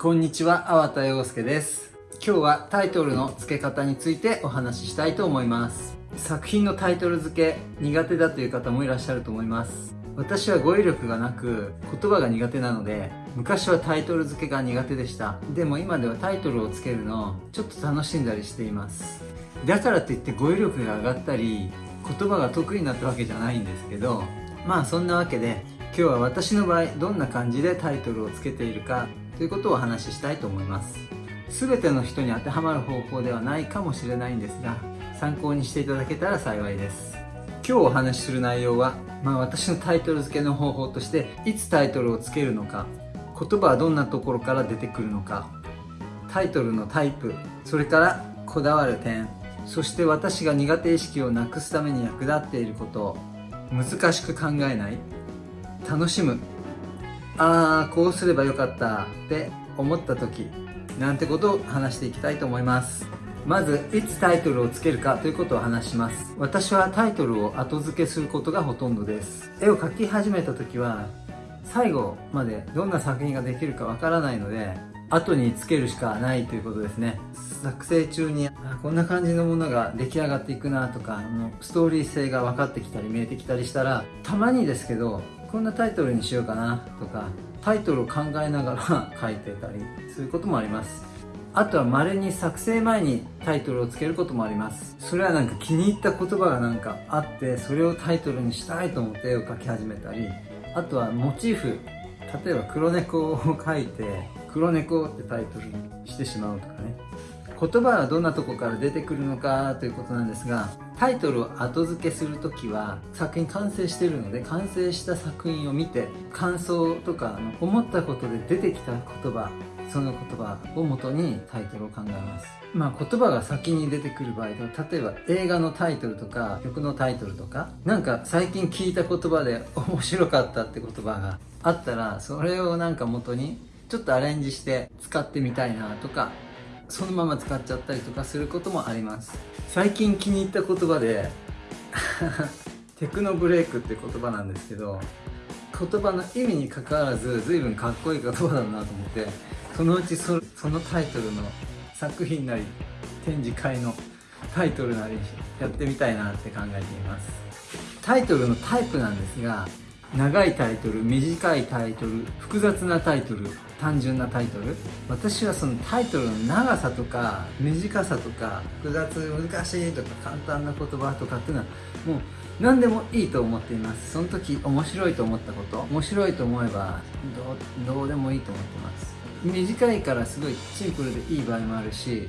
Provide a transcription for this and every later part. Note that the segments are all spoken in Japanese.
こんにちは、粟田洋介です。今日はタイトルの付け方についてお話ししたいと思います。作品のタイトル付け苦手だという方もいらっしゃると思います。私は語彙力がなく言葉が苦手なので昔はタイトル付けが苦手でしたでも今ではタイトルをつけるのをちょっと楽しんだりしていますだからといって語彙力が上がったり言葉が得意になったわけじゃないんですけどまあそんなわけで今日は私の場合どんな感じでタイトルをつけているかということをお話ししたいと思います。全ての人に当てはまる方法ではないかもしれないんですが参考にしていただけたら幸いです。今日お話しする内容は、まあ、私のタイトル付けの方法としていつタイトルをつけるのか言葉はどんなところから出てくるのかタイトルのタイプそれからこだわる点そして私が苦手意識をなくすために役立っていること難しく考えない楽しむああこうすればよかったって思った時なんてことを話していきたいと思います。まずいつタイトルをつけるかということを話します。私はタイトルを後付けすることがほとんどです。絵を描き始めた時は最後までどんな作品ができるかわからないので後につけるしかないということですね。作成中にこんな感じのものが出来上がっていくなとかストーリー性が分かってきたり見えてきたりしたらたまにですけどこんなタイトルにしようかなとかタイトルを考えながら 書いてたりすることもあります。あとは稀に作成前にタイトルをつけることもあります。それはなんか気に入った言葉がなんかあってそれをタイトルにしたいと思って絵を描き始めたりあとはモチーフ例えば黒猫を描いて黒猫ってタイトルにしてしまうとかね。言葉はどんなとこから出てくるのかということなんですがタイトルを後付けする時は作品完成してるので完成した作品を見て感想とか思ったことで出てきた言葉その言葉をもとにタイトルを考えます。まあ言葉が先に出てくる場合は例えば映画のタイトルとか曲のタイトルとかなんか最近聞いた言葉で面白かったって言葉があったらそれをなんか元にちょっとアレンジして使ってみたいなとかそのまま使っちゃったりとかすることもあります。最近気に入った言葉で テクノブレイクって言葉なんですけど言葉の意味にかかわらず随分かっこいい言葉だなと思ってそのうちそのタイトルの作品なり展示会のタイトルなりやってみたいなって考えています。タイトルのタイプなんですが長いタイトル短いタイトル複雑なタイトル単純なタイトル。私はそのタイトルの長さとか短さとか複雑難しいとか簡単な言葉とかっていうのはもう何でもいいと思っています。その時面白いと思ったこと面白いと思えばどうでもいいと思ってます。短いからすごいシンプルでいい場合もあるし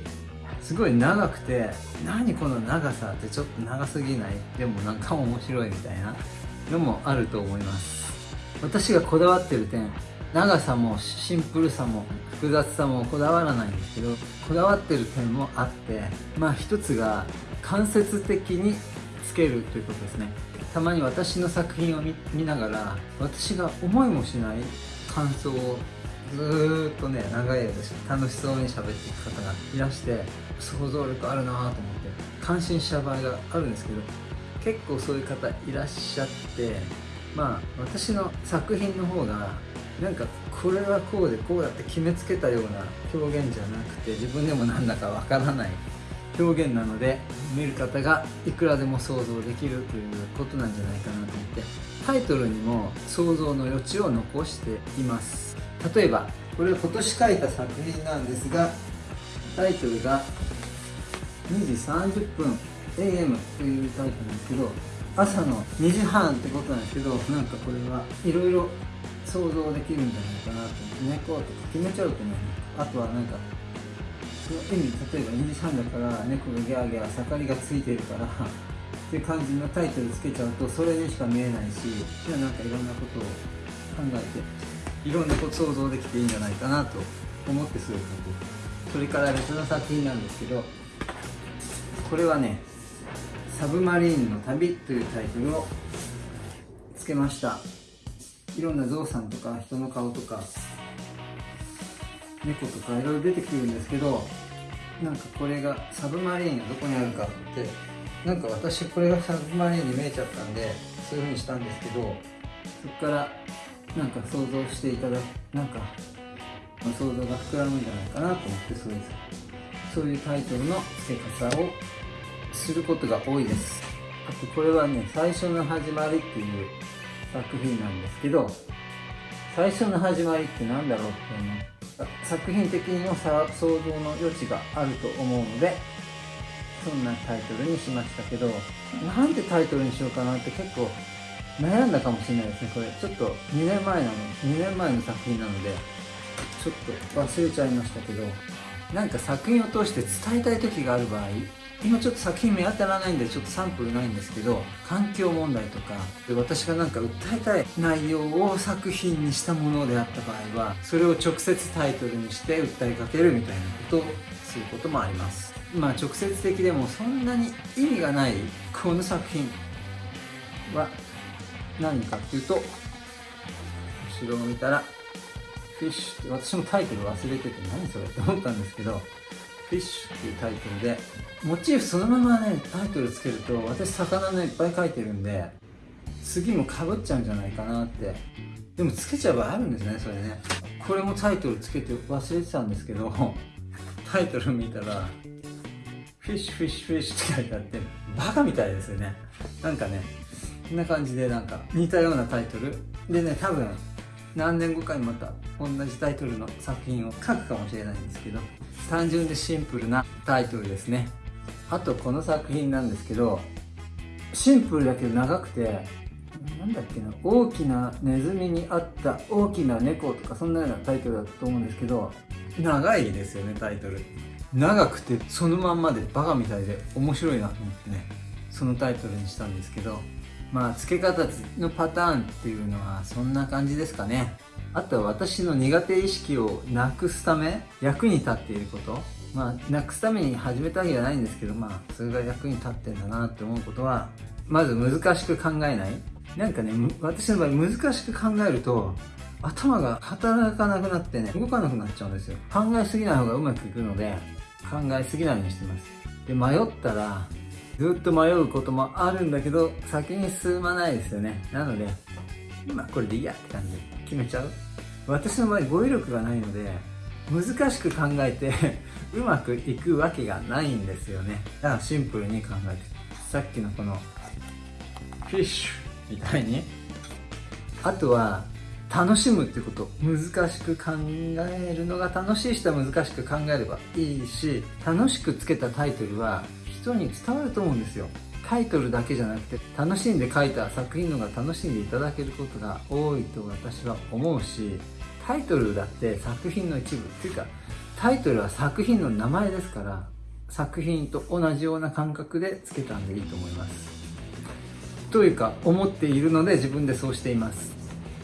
すごい長くて何この長さってちょっと長すぎない？でもなんか面白いみたいな。のもあると思います。私がこだわってる点長さもシンプルさも複雑さもこだわらないんですけどこだわってる点もあってまあ一つが間接的につけるということですね。たまに私の作品を見ながら私が思いもしない感想をずっとね長い間楽しそうに喋っていく方がいらして想像力あるなと思って感心した場合があるんですけど結構そういう方いらっしゃってまあ私の作品の方がなんかこれはこうでこうやって決めつけたような表現じゃなくて自分でもなんだかわからない表現なので見る方がいくらでも想像できるということなんじゃないかなと思ってタイトルにも想像の余地を残しています。例えばこれは今年書いた作品なんですがタイトルが2時30分。AM というタイプなんですけど朝の2時半ってことなんですけどなんかこれはいろいろ想像できるんじゃないかなと。思って猫とか決めちゃうとねあとはなんかその意味例えば2時半だから猫がギャーギャー盛りがついてるからって感じのタイトルつけちゃうとそれにしか見えないしじゃあなんかいろんなことを考えていろんなこと想像できていいんじゃないかなと思ってすごくそれから別の作品なんですけどこれはねサブマリーンの旅というタイトルをつけました。いろんなゾウさんとか人の顔とか猫とかいろいろ出てくるんですけどなんかこれがサブマリーンがどこにあるかってなんか私これがサブマリーンに見えちゃったんでそういう風にしたんですけどそこからなんか想像していただくなんかま、想像が膨らむんじゃないかなと思ってそういうそういうタイトルの付け方をすることが多いです。あとこれはね最初の始まりっていう作品なんですけど最初の始まりって何だろうっていうの作品的にも想像の余地があると思うのでそんなタイトルにしましたけどなんでタイトルにしようかなって結構悩んだかもしれないですねこれ。ちょっと2年前なの2年前の作品なのでちょっと忘れちゃいましたけどなんか作品を通して伝えたい時がある場合今ちょっと作品見当たらないんでちょっとサンプルないんですけど環境問題とかで私がなんか訴えたい内容を作品にしたものであった場合はそれを直接タイトルにして訴えかけるみたいなことをすることもあります。まあ直接的でもそんなに意味がないこの作品は何かっていうと後ろを見たらフィッシュって私もタイトル忘れてて何それって思ったんですけどフィッシュっていうタイトルでモチーフそのままねタイトルつけると私魚のいっぱい書いてるんで次もかぶっちゃうんじゃないかなって。でもつけちゃえばあるんですねそれね。これもタイトルつけて忘れてたんですけどタイトル見たらフィッシュフィッシュフィッシュって書いてあってバカみたいですよね。なんかねこんな感じでなんか似たようなタイトル。でね多分何年後かにまた同じタイトルの作品を書くかもしれないんですけど単純でシンプルなタイトルですね。あとこの作品なんですけどシンプルだけど長くてなんだっけな大きなネズミにあった大きな猫とかそんなようなタイトルだと思うんですけど長いですよねタイトル。長くてそのまんまでバカみたいで面白いなと思ってねそのタイトルにしたんですけどまあ付け方のパターンっていうのはそんな感じですかね。あとは私の苦手意識をなくすため役に立っていること。まあなくすために始めたわけじゃないんですけどまあそれが役に立ってんだなって思うことはまず難しく考えない。なんかね私の場合難しく考えると頭が働かなくなってね動かなくなっちゃうんですよ。考えすぎない方がうまくいくので考えすぎないようにしてます。で迷ったらずっと迷うこともあるんだけど先に進まないですよね。なので今これでいいやって感じで決めちゃう。私の場合語彙力がないので難しく考えて うまくいくわけがないんですよね。だからシンプルに考えて。さっきのこのフィッシュみたいに。あとは楽しむってこと。難しく考えるのが楽しい人は難しく考えればいいし楽しくつけたタイトルは人に伝わると思うんですよ。タイトルだけじゃなくて楽しんで書いた作品のが楽しんでいただけることが多いと私は思うしタイトルだって作品の一部っていうかタイトルは作品の名前ですから作品と同じような感覚でつけたんでいいと思います。というか思っているので自分でそうしています。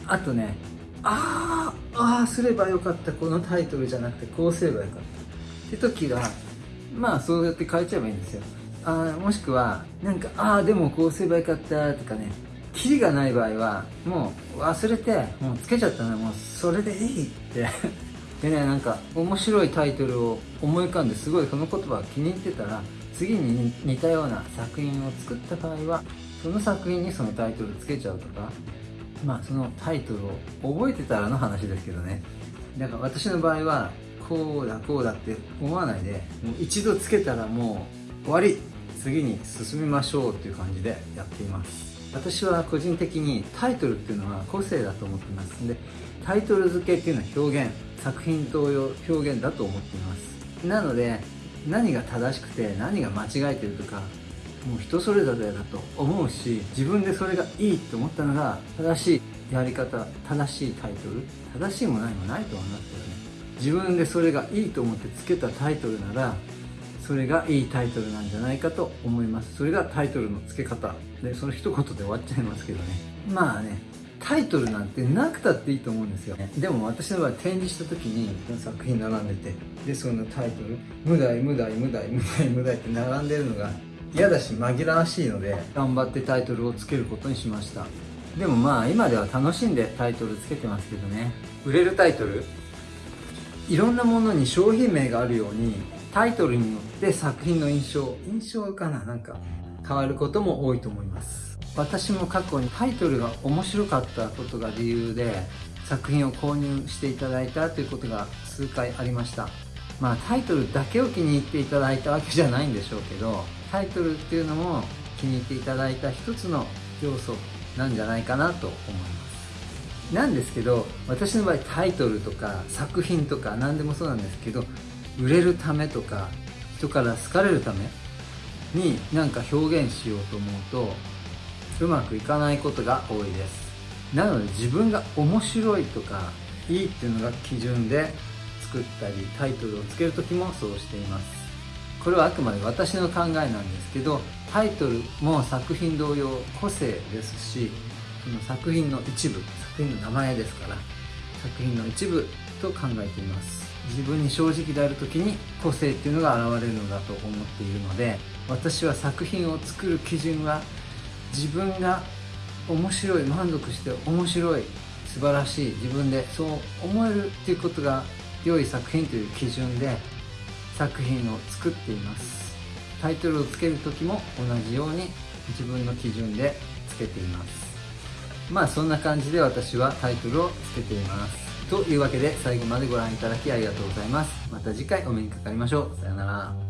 あとねあーあーすればよかった。このタイトルじゃなくてこうすればよかった。って時はまあそうやって変えちゃえばいいんですよ。あもしくはなんかああでもこうすればよかったとかね。キリがない場合はもう忘れてもうつけちゃったらもうそれでいいって。でねなんか面白いタイトルを思い浮かんですごいその言葉が気に入ってたら次に似たような作品を作った場合はその作品にそのタイトルつけちゃうとかまあそのタイトルを覚えてたらの話ですけどね。だから私の場合はこうだこうだって思わないでもう一度つけたらもう終わり。次に進みましょうっていう感じでやっています。私は個人的にタイトルっていうのは個性だと思ってます。んでタイトル付けっていうのは表現作品等用表現だと思っています。なので何が正しくて何が間違えてるとかもう人それぞれだと思うし自分でそれがいいと思ったのが正しいやり方正しいタイトル正しいも何もないとは思います。ね自分でそれがいいと思ってつけたタイトルならそれがいいタイトルなんじゃないかと思います。それがタイトルの付け方でその一言で終わっちゃいますけどね。まあねタイトルなんてなくたっていいと思うんですよ。ねでも私の場合展示した時に作品並んでてでそのタイトル「無題無題無題無題無題」って並んでるのが嫌だし紛らわしいので頑張ってタイトルをつけることにしました。でもまあ今では楽しんでタイトルつけてますけどね。売れるタイトルいろんなものに商品名があるようにタイトルによって作品の印象印象かななんか変わることも多いと思います。私も過去にタイトルが面白かったことが理由で作品を購入していただいたということが数回ありました。まあタイトルだけを気に入っていただいたわけじゃないんでしょうけどタイトルっていうのも気に入っていただいた一つの要素なんじゃないかなと思います。なんですけど私の場合タイトルとか作品とか何でもそうなんですけど売れるためとか人から好かれるために何か表現しようと思うとうまくいかないことが多いです。なので自分が面白いとかいいっていうのが基準で作ったりタイトルをつける時もそうしています。これはあくまで私の考えなんですけどタイトルも作品同様個性ですしその作品の一部作品の名前ですから作品の一部と考えています。自分に正直である時に個性っていうのが現れるのだと思っているので私は作品を作る基準は自分が面白い満足して面白い素晴らしい自分でそう思えるっていうことが良い作品という基準で作品を作っています。タイトルをつける時も同じように自分の基準でつけています。まあそんな感じで私はタイトルをつけています。というわけで最後までご覧いただきありがとうございます。また次回お目にかかりましょう。さよなら。